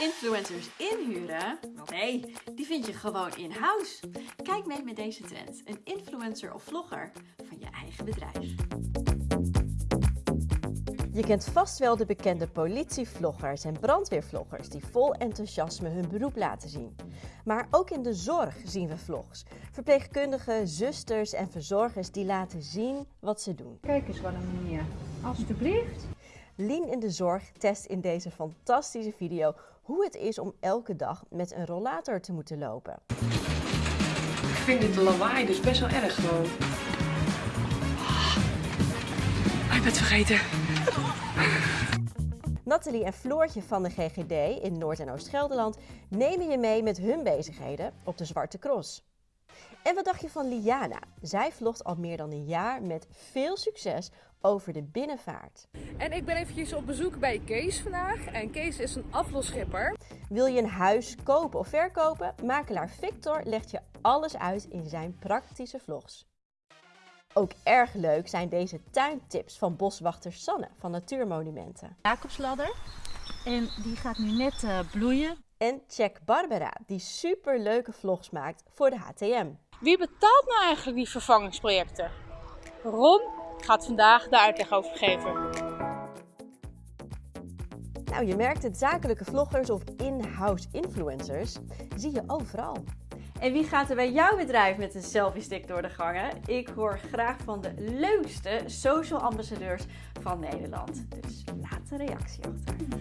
influencers inhuren? Nee, die vind je gewoon in-house. Kijk mee met deze trend. Een influencer of vlogger van je eigen bedrijf. Je kent vast wel de bekende politievloggers en brandweervloggers die vol enthousiasme hun beroep laten zien. Maar ook in de zorg zien we vlogs. Verpleegkundigen, zusters en verzorgers die laten zien wat ze doen. Kijk eens wat een meneer. Alsjeblieft. Lien in de zorg test in deze fantastische video hoe het is om elke dag met een rollator te moeten lopen. Ik vind dit lawaai dus best wel erg gewoon. Ah, ik ben het vergeten. Nathalie en Floortje van de GGD in Noord- en Oost-Gelderland nemen je mee met hun bezigheden op de Zwarte Cross. En wat dacht je van Liana? Zij vlogt al meer dan een jaar met veel succes over de binnenvaart. En ik ben eventjes op bezoek bij Kees vandaag. En Kees is een aflosschipper. Wil je een huis kopen of verkopen? Makelaar Victor legt je alles uit in zijn praktische vlogs. Ook erg leuk zijn deze tuintips van boswachter Sanne van Natuurmonumenten. Jacobsladder. En die gaat nu net eh, bloeien. En check Barbara, die super leuke vlogs maakt voor de HTM. Wie betaalt nou eigenlijk die vervangingsprojecten? Ron gaat vandaag de uitleg over geven. Nou, je merkt het, zakelijke vloggers of in-house influencers zie je overal. En wie gaat er bij jouw bedrijf met een selfie stick door de gangen? Ik hoor graag van de leukste social ambassadeurs van Nederland. Dus laat een reactie achter.